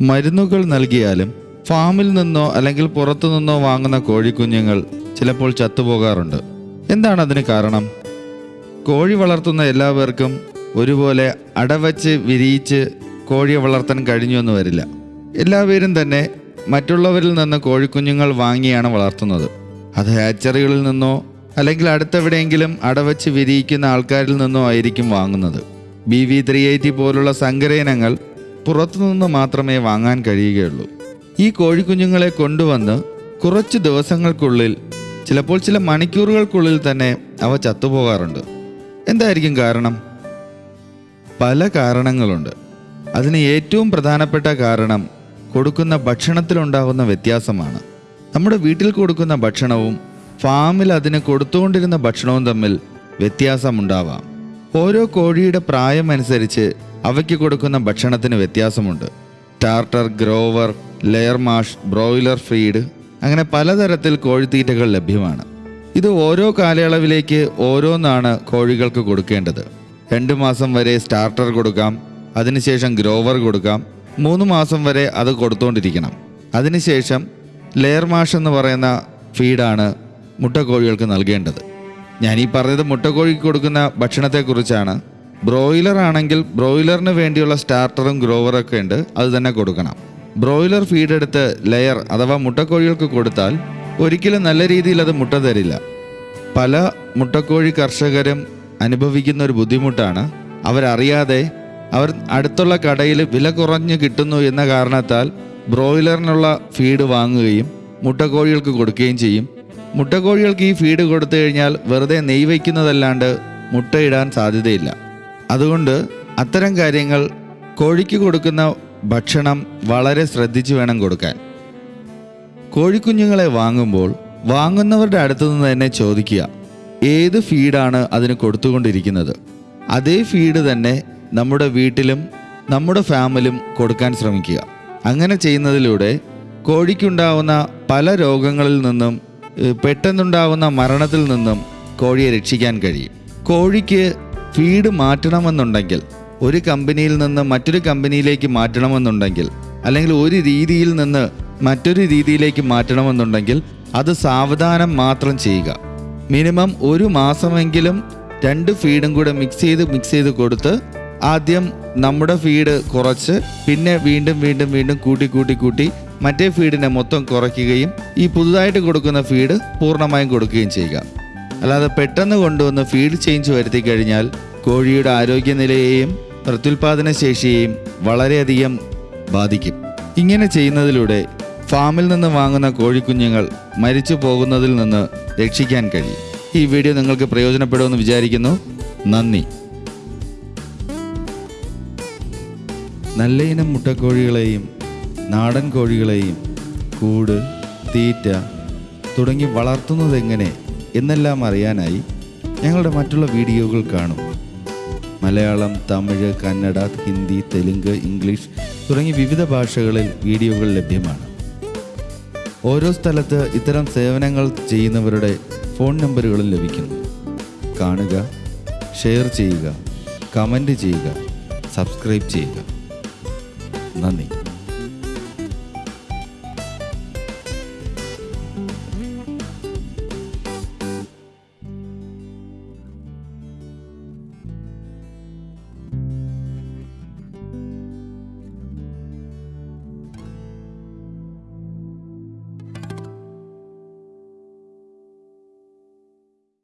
മരുന്നുകൾ നൽകിയാലും ഫാമിൽ നിന്നോ അല്ലെങ്കിൽ പുറത്തു നിന്നോ വാങ്ങുന്ന കോഴിക്കുഞ്ഞുങ്ങൾ ചിലപ്പോൾ ചത്തുപോകാറുണ്ട്. എന്താണ് അതിന് കാരണം? കോഴി വളർത്തുന്ന എല്ലാവർക്കും ഒരുപോലെ അടവച്ച് വിരിയിച്ച് കോഴിയെ വളർത്താൻ കഴിഞ്ഞുവെന്ന് വരില്ല. എല്ലാവരും തന്നെ മറ്റുള്ളവരിൽ നിന്ന് കോഴിക്കുഞ്ഞുങ്ങൾ വാങ്ങിയാണ് വളർത്തുന്നത്. അത് ഹാച്ചറികളിൽ നിന്നോ അല്ലെങ്കിൽ അടുത്തെവിടെയെങ്കിലും അടവച്ച് വിരിയിക്കുന്ന ആൾക്കാരിൽ നിന്നോ ആയിരിക്കും വാങ്ങുന്നത്. ബി വി ത്രീ എയ്റ്റി പോലുള്ള സങ്കരയിനങ്ങൾ പുറത്തുനിന്ന് മാത്രമേ വാങ്ങാൻ കഴിയുകയുള്ളൂ. ഈ കോഴിക്കുഞ്ഞുങ്ങളെ കൊണ്ടുവന്ന് കുറച്ച് ദിവസങ്ങൾക്കുള്ളിൽ ചിലപ്പോൾ ചില മണിക്കൂറുകൾക്കുള്ളിൽ തന്നെ അവ ചത്തുപോകാറുണ്ട്. എന്തായിരിക്കും കാരണം? പല കാരണങ്ങളുണ്ട്. അതിന് ഏറ്റവും പ്രധാനപ്പെട്ട കാരണം കൊടുക്കുന്ന ഭക്ഷണത്തിലുണ്ടാകുന്ന വ്യത്യാസമാണ്. നമ്മുടെ വീട്ടിൽ കൊടുക്കുന്ന ഭക്ഷണവും ഫാമിൽ അതിന് കൊടുത്തുകൊണ്ടിരുന്ന ഭക്ഷണവും തമ്മിൽ വ്യത്യാസമുണ്ടാവാം. ഓരോ കോഴിയുടെ പ്രായമനുസരിച്ച് അവയ്ക്ക് കൊടുക്കുന്ന ഭക്ഷണത്തിന് വ്യത്യാസമുണ്ട്. Starter grower layer mash broiler feed അങ്ങനെ പലതരത്തിൽ കോഴിത്തീറ്റകൾ ലഭ്യമാണ്. ഇത് ഓരോ കാലയളവിലേക്ക് ഓരോന്നാണ് കോഴികൾക്ക് കൊടുക്കേണ്ടത്. രണ്ട് മാസം വരെ സ്റ്റാർട്ടർ കൊടുക്കാം അതിനുശേഷം ഗ്രോവർ കൊടുക്കാം മൂന്ന് മാസം വരെ അത് കൊടുത്തുകൊണ്ടിരിക്കണം അതിനുശേഷം ലെയർ മാഷ് എന്ന് പറയുന്ന ഫീഡാണ് മുട്ടക്കോഴികൾക്ക് നൽകേണ്ടത്. ഞാൻ ഈ പറഞ്ഞത് മുട്ടക്കോഴിക്ക് കൊടുക്കുന്ന ഭക്ഷണത്തെക്കുറിച്ചാണ്. ബ്രോയിലർ ആണെങ്കിൽ ബ്രോയിലറിന് വേണ്ടിയുള്ള സ്റ്റാർട്ടറും ഗ്രോവറൊക്കെ ഉണ്ട് അത് തന്നെ കൊടുക്കണം. ബ്രോയിലർ ഫീഡ് എടുത്ത് ലെയർ അഥവാ മുട്ടക്കോഴികൾക്ക് കൊടുത്താൽ ഒരിക്കലും നല്ല രീതിയിൽ അത് മുട്ട തരില്ല. പല മുട്ടക്കോഴി കർഷകരും അനുഭവിക്കുന്ന ഒരു ബുദ്ധിമുട്ടാണ്. അവരറിയാതെ അവർ അടുത്തുള്ള കടയിൽ വില കുറഞ്ഞ് കിട്ടുന്നു എന്ന കാരണത്താൽ ബ്രോയിലറിനുള്ള ഫീഡ് വാങ്ങുകയും മുട്ടക്കോഴികൾക്ക് കൊടുക്കുകയും ചെയ്യും. മുട്ടക്കോഴികൾക്ക് ഈ ഫീഡ് കൊടുത്തു കഴിഞ്ഞാൽ വെറുതെ നെയ് വയ്ക്കുന്നതല്ലാണ്ട് മുട്ടയിടാൻ സാധ്യതയില്ല. അതുകൊണ്ട് അത്തരം കാര്യങ്ങൾ കോഴിക്ക് കൊടുക്കുന്ന ഭക്ഷണം വളരെ ശ്രദ്ധിച്ചു വേണം കൊടുക്കാൻ. കോഴിക്കുഞ്ഞുങ്ങളെ വാങ്ങുമ്പോൾ വാങ്ങുന്നവരുടെ അടുത്തു നിന്ന് തന്നെ ചോദിക്കുക ഏത് ഫീഡാണ് അതിന് കൊടുത്തുകൊണ്ടിരിക്കുന്നത്? അതേ ഫീഡ് തന്നെ നമ്മുടെ വീട്ടിലും നമ്മുടെ ഫാമിലും കൊടുക്കാൻ ശ്രമിക്കുക. അങ്ങനെ ചെയ്യുന്നതിലൂടെ കോഴിക്കുണ്ടാവുന്ന പല രോഗങ്ങളിൽ നിന്നും പെട്ടെന്നുണ്ടാവുന്ന മരണത്തിൽ നിന്നും കോഴിയെ രക്ഷിക്കാൻ കഴിയും. കോഴിക്ക് ഫീഡ് മാറ്റണമെന്നുണ്ടെങ്കിൽ ഒരു കമ്പനിയിൽ നിന്ന് മറ്റൊരു കമ്പനിയിലേക്ക് മാറ്റണമെന്നുണ്ടെങ്കിൽ അല്ലെങ്കിൽ ഒരു രീതിയിൽ നിന്ന് മറ്റൊരു രീതിയിലേക്ക് മാറ്റണമെന്നുണ്ടെങ്കിൽ അത് സാവധാനം മാത്രം ചെയ്യുക. മിനിമം ഒരു മാസമെങ്കിലും രണ്ട് ഫീഡും കൂടെ മിക്സ് ചെയ്ത് മിക്സ് ചെയ്ത് കൊടുത്ത് ആദ്യം നമ്മുടെ ഫീഡ് കുറച്ച് പിന്നെ വീണ്ടും വീണ്ടും വീണ്ടും കൂട്ടി കൂട്ടി കൂട്ടി മറ്റേ ഫീഡിനെ മൊത്തം കുറയ്ക്കുകയും ഈ പുതുതായിട്ട് കൊടുക്കുന്ന ഫീഡ് പൂർണമായും കൊടുക്കുകയും ചെയ്യുക. അല്ലാതെ പെട്ടെന്ന് കൊണ്ടുവന്ന് ഫീഡ് ചേഞ്ച് വരുത്തി കഴിഞ്ഞാൽ കോഴിയുടെ ആരോഗ്യനിലയെയും പ്രത്യുൽപാദന ശേഷിയെയും വളരെയധികം ബാധിക്കും. ഇങ്ങനെ ചെയ്യുന്നതിലൂടെ ഫാമിൽ നിന്ന് വാങ്ങുന്ന കോഴിക്കുഞ്ഞുങ്ങൾ മരിച്ചു പോകുന്നതിൽ നിന്ന് രക്ഷിക്കാൻ കഴിയും. ഈ വീഡിയോ നിങ്ങൾക്ക് പ്രയോജനപ്പെടുമെന്ന് വിചാരിക്കുന്നു. നന്ദി. നല്ല ഇനം മുട്ടക്കോഴികളെയും നാടൻ കോഴികളെയും കൂട് തീറ്റ തുടങ്ങി വളർത്തുന്നത് എങ്ങനെ എന്നെല്ലാം അറിയാനായി ഞങ്ങളുടെ മറ്റുള്ള വീഡിയോകൾ കാണും. മലയാളം തമിഴ് കന്നഡ ഹിന്ദി തെലുങ്ക് ഇംഗ്ലീഷ് തുടങ്ങി വിവിധ ഭാഷകളിൽ വീഡിയോകൾ ലഭ്യമാണ്. ഓരോ സ്ഥലത്ത് ഇത്തരം സേവനങ്ങൾ ചെയ്യുന്നവരുടെ ഫോൺ നമ്പറുകളും ലഭിക്കുന്നു. കാണുക ഷെയർ ചെയ്യുക കമന്റ് ചെയ്യുക സബ്സ്ക്രൈബ് ചെയ്യുക. നന്ദി.